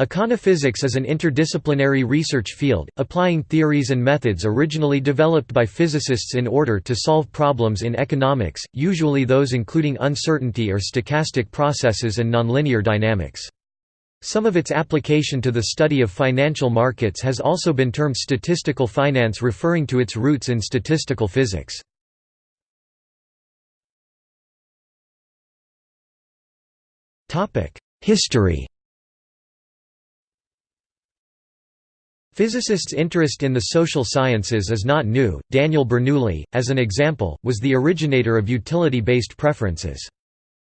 Econophysics is an interdisciplinary research field, applying theories and methods originally developed by physicists in order to solve problems in economics, usually those including uncertainty or stochastic processes and nonlinear dynamics. Some of its application to the study of financial markets has also been termed statistical finance referring to its roots in statistical physics. History Physicists' interest in the social sciences is not new. Daniel Bernoulli, as an example, was the originator of utility-based preferences.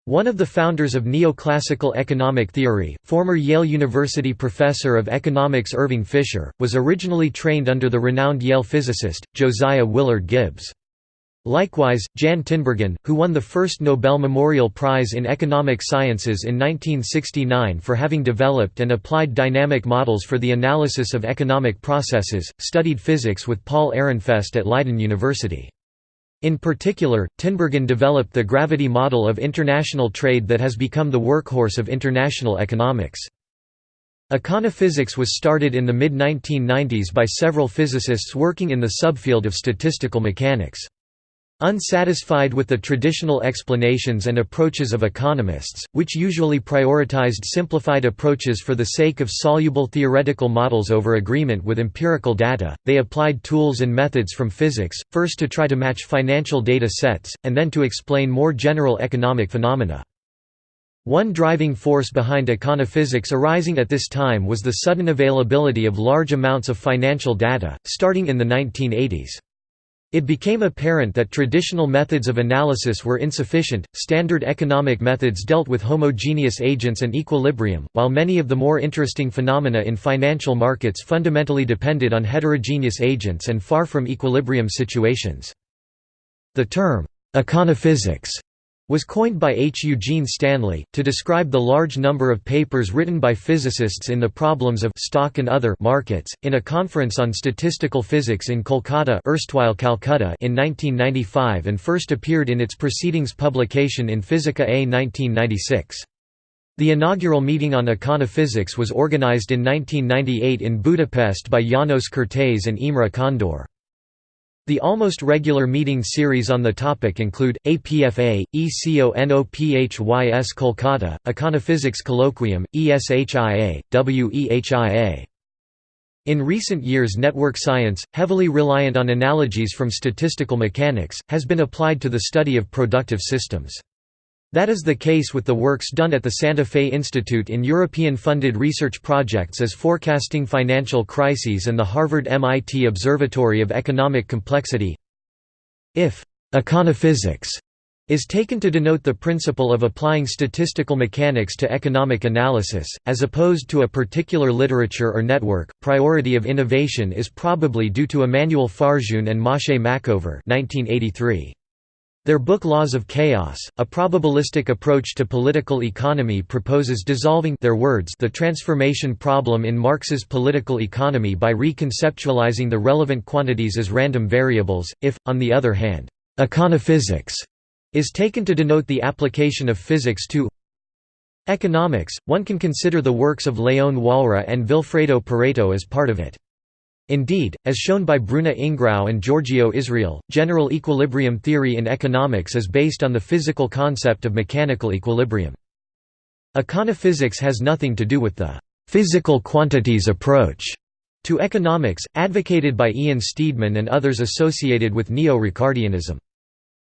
One of the founders of neoclassical economic theory, former Yale University professor of economics Irving Fisher, was originally trained under the renowned Yale physicist, Josiah Willard Gibbs. Likewise, Jan Tinbergen, who won the first Nobel Memorial Prize in Economic Sciences in 1969 for having developed and applied dynamic models for the analysis of economic processes, studied physics with Paul Ehrenfest at Leiden University. In particular, Tinbergen developed the gravity model of international trade that has become the workhorse of international economics. Econophysics was started in the mid-1990s by several physicists working in the subfield of statistical mechanics. Unsatisfied with the traditional explanations and approaches of economists, which usually prioritized simplified approaches for the sake of soluble theoretical models over agreement with empirical data, they applied tools and methods from physics, first to try to match financial data sets, and then to explain more general economic phenomena. One driving force behind econophysics arising at this time was the sudden availability of large amounts of financial data, starting in the 1980s. It became apparent that traditional methods of analysis were insufficient. Standard economic methods dealt with homogeneous agents and equilibrium, while many of the more interesting phenomena in financial markets fundamentally depended on heterogeneous agents and far from equilibrium situations. The term, econophysics, was coined by H. Eugene Stanley, to describe the large number of papers written by physicists in the problems of stock and other markets, in a conference on statistical physics in Kolkata erstwhile Calcutta in 1995 and first appeared in its proceedings publication in Physica A 1996. The inaugural meeting on econophysics was organized in 1998 in Budapest by Janos Kertész and Imre Kondor. The almost regular meeting series on the topic include, APFA, ECONOPHYS Kolkata, Econophysics Colloquium, ESHIA, WEHIA. In recent years network science, heavily reliant on analogies from statistical mechanics, has been applied to the study of productive systems. That is the case with the works done at the Santa Fe Institute in European-funded research projects as Forecasting Financial Crises and the Harvard-MIT Observatory of Economic Complexity. If «econophysics» is taken to denote the principle of applying statistical mechanics to economic analysis, as opposed to a particular literature or network, priority of innovation is probably due to Emmanuel Farjoun and Moshe Machover 1983. Their book Laws of Chaos, a probabilistic approach to political economy proposes dissolving their words the transformation problem in Marx's political economy by reconceptualizing the relevant quantities as random variables. If, on the other hand, econophysics is taken to denote the application of physics to economics, one can consider the works of Leon Walras and Vilfredo Pareto as part of it. Indeed, as shown by Bruna Ingrao and Giorgio Israel, general equilibrium theory in economics is based on the physical concept of mechanical equilibrium. Econophysics has nothing to do with the «physical quantities approach» to economics, advocated by Ian Steedman and others associated with neo-Ricardianism.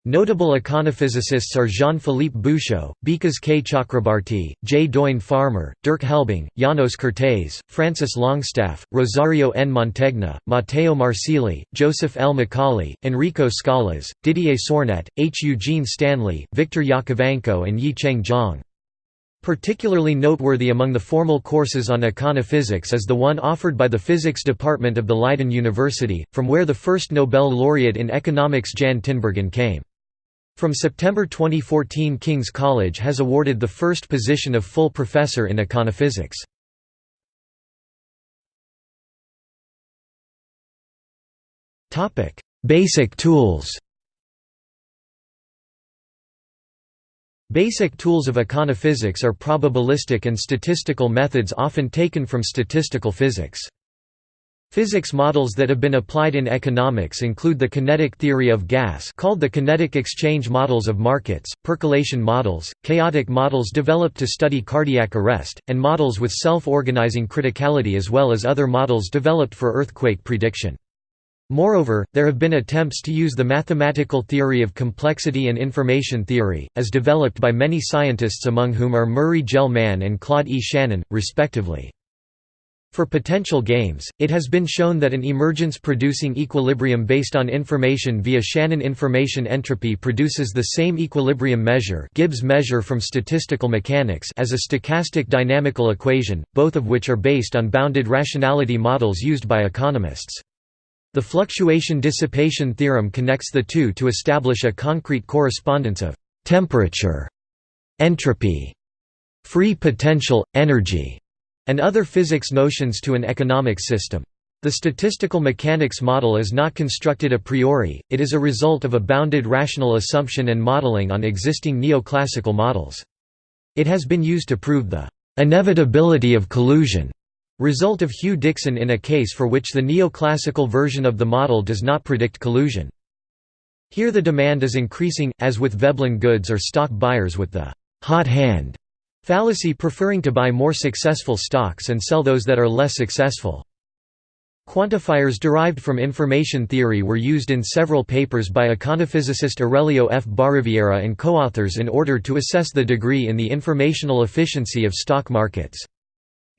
Notable econophysicists are Jean-Philippe Bouchaud, Bikas K. Chakrabarti, J. Doyne Farmer, Dirk Helbing, Janos Kertész, Francis Longstaff, Rosario N. Mantegna, Matteo Marsili, Joseph L. McCauley, Enrico Scalas, Didier Sornette, H. Eugene Stanley, Victor Yakovenko and Yi-Cheng Zhang. Particularly noteworthy among the formal courses on econophysics is the one offered by the physics department of the Leiden University, from where the first Nobel laureate in economics Jan Tinbergen came. From September 2014 King's College has awarded the first position of full professor in econophysics. Basic tools Basic tools of econophysics are probabilistic and statistical methods often taken from statistical physics. Physics models that have been applied in economics include the kinetic theory of gas called the kinetic exchange models of markets, percolation models, chaotic models developed to study cardiac arrest, and models with self-organizing criticality as well as other models developed for earthquake prediction. Moreover, there have been attempts to use the mathematical theory of complexity and information theory, as developed by many scientists among whom are Murray Gell-Mann and Claude E. Shannon, respectively. For potential games, it has been shown that an emergence-producing equilibrium based on information via Shannon information entropy produces the same equilibrium measure Gibbs measure from statistical mechanics as a stochastic dynamical equation, both of which are based on bounded rationality models used by economists. The fluctuation dissipation theorem connects the two to establish a concrete correspondence of temperature, entropy, free potential, energy, and other physics notions to an economic system. The statistical mechanics model is not constructed a priori, it is a result of a bounded rational assumption and modeling on existing neoclassical models. It has been used to prove the inevitability of collusion Result of Huw Dixon in a case for which the neoclassical version of the model does not predict collusion. Here the demand is increasing, as with Veblen goods or stock buyers with the «hot hand» fallacy preferring to buy more successful stocks and sell those that are less successful. Quantifiers derived from information theory were used in several papers by econophysicist Aurelio F. Bariviera and co-authors in order to assess the degree in the informational efficiency of stock markets.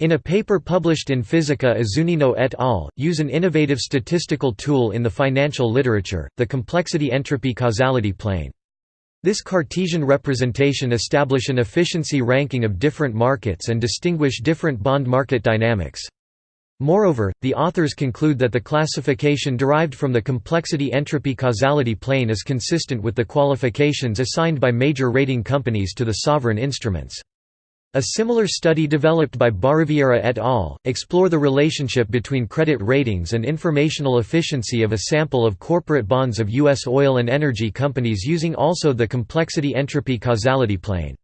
In a paper published in Physica Zunino et al., use an innovative statistical tool in the financial literature, the complexity entropy causality plane. This Cartesian representation establish an efficiency ranking of different markets and distinguish different bond market dynamics. Moreover, the authors conclude that the classification derived from the complexity entropy causality plane is consistent with the qualifications assigned by major rating companies to the sovereign instruments. A similar study developed by Bariviera et al. explore the relationship between credit ratings and informational efficiency of a sample of corporate bonds of U.S. oil and energy companies using also the complexity entropy causality plane.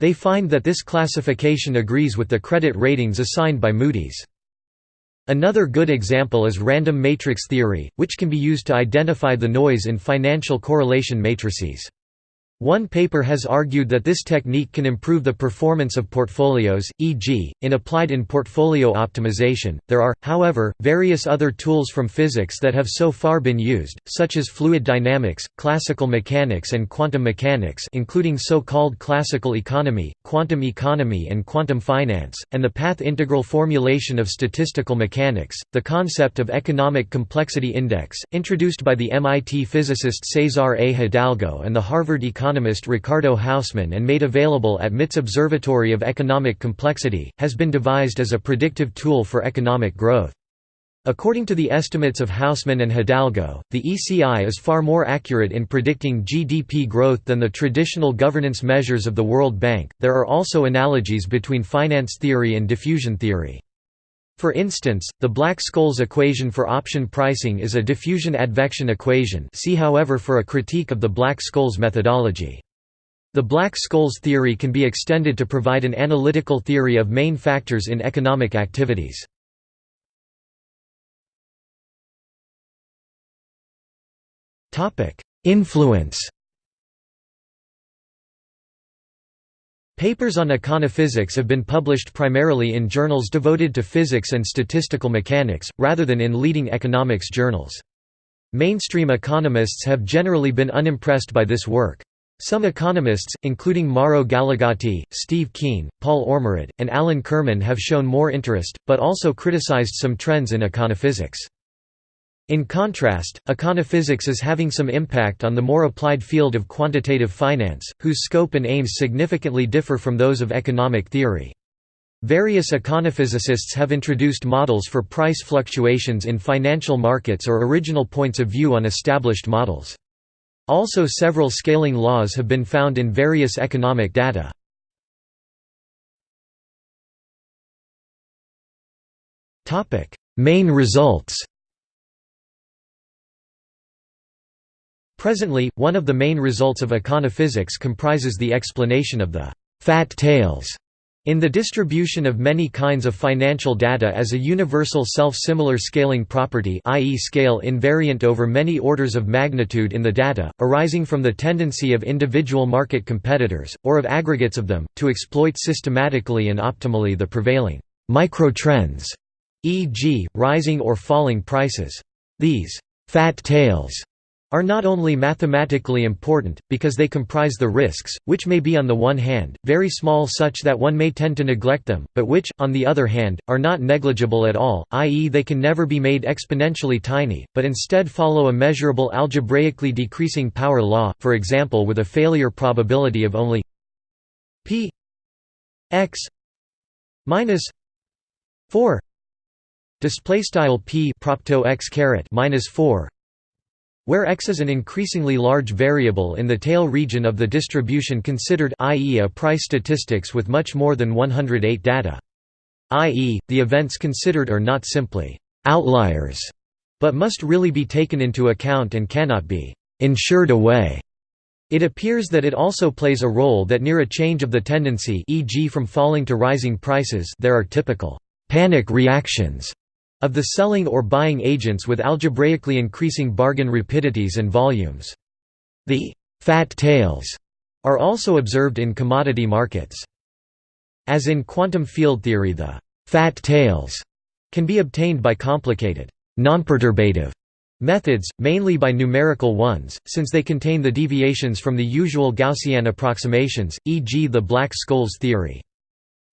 They find that this classification agrees with the credit ratings assigned by Moody's. Another good example is random matrix theory, which can be used to identify the noise in financial correlation matrices. One paper has argued that this technique can improve the performance of portfolios, e.g., in applied in portfolio optimization. There are, however, various other tools from physics that have so far been used, such as fluid dynamics, classical mechanics, and quantum mechanics, including so-called classical economy, quantum economy, and quantum finance, and the path integral formulation of statistical mechanics. The concept of economic complexity index, introduced by the MIT physicist Cesar A. Hidalgo and the Harvard economist economist Ricardo Hausmann and made available at MIT's Observatory of Economic Complexity, has been devised as a predictive tool for economic growth. According to the estimates of Hausmann and Hidalgo, the ECI is far more accurate in predicting GDP growth than the traditional governance measures of the World Bank. There are also analogies between finance theory and diffusion theory. For instance, the Black-Scholes equation for option pricing is a diffusion advection equation see however for a critique of the Black-Scholes methodology. The Black-Scholes theory can be extended to provide an analytical theory of main factors in economic activities. Influence Papers on econophysics have been published primarily in journals devoted to physics and statistical mechanics, rather than in leading economics journals. Mainstream economists have generally been unimpressed by this work. Some economists, including Mauro Gallegati, Steve Keen, Paul Ormerod, and Alan Kirman have shown more interest, but also criticized some trends in econophysics. In contrast, econophysics is having some impact on the more applied field of quantitative finance, whose scope and aims significantly differ from those of economic theory. Various econophysicists have introduced models for price fluctuations in financial markets or original points of view on established models. Also several scaling laws have been found in various economic data. Main results Presently, one of the main results of econophysics comprises the explanation of the «fat tails» in the distribution of many kinds of financial data as a universal self-similar scaling property i.e. scale invariant over many orders of magnitude in the data, arising from the tendency of individual market competitors, or of aggregates of them, to exploit systematically and optimally the prevailing microtrends, e.g., rising or falling prices. These «fat tails» are not only mathematically important, because they comprise the risks, which may be on the one hand, very small such that one may tend to neglect them, but which, on the other hand, are not negligible at all, i.e. they can never be made exponentially tiny, but instead follow a measurable algebraically decreasing power law, for example with a failure probability of only p x minus 4 display style p propto x caret minus 4 where x is an increasingly large variable in the tail region of the distribution considered i.e. a price statistics with much more than 108 data. i.e., the events considered are not simply «outliers», but must really be taken into account and cannot be «insured away». It appears that it also plays a role that near a change of the tendency e.g. from falling to rising prices there are typical «panic reactions» of the selling or buying agents with algebraically increasing bargain rapidities and volumes. The «fat tails» are also observed in commodity markets. As in quantum field theory the «fat tails» can be obtained by complicated, nonperturbative methods, mainly by numerical ones, since they contain the deviations from the usual Gaussian approximations, e.g. the Black-Scholes theory.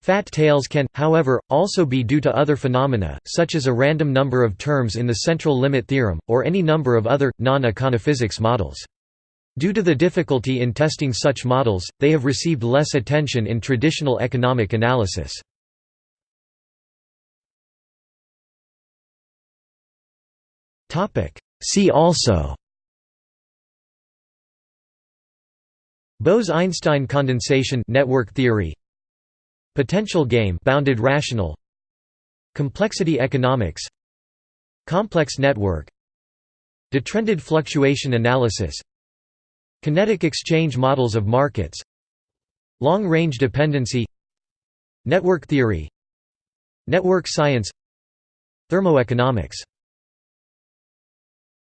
Fat tails can, however, also be due to other phenomena, such as a random number of terms in the central limit theorem, or any number of other, non-econophysics models. Due to the difficulty in testing such models, they have received less attention in traditional economic analysis. See also Bose–Einstein condensation network theory Potential game bounded rational Complexity economics Complex network Detrended fluctuation analysis Kinetic exchange models of markets Long-range dependency Network theory Network science Thermoeconomics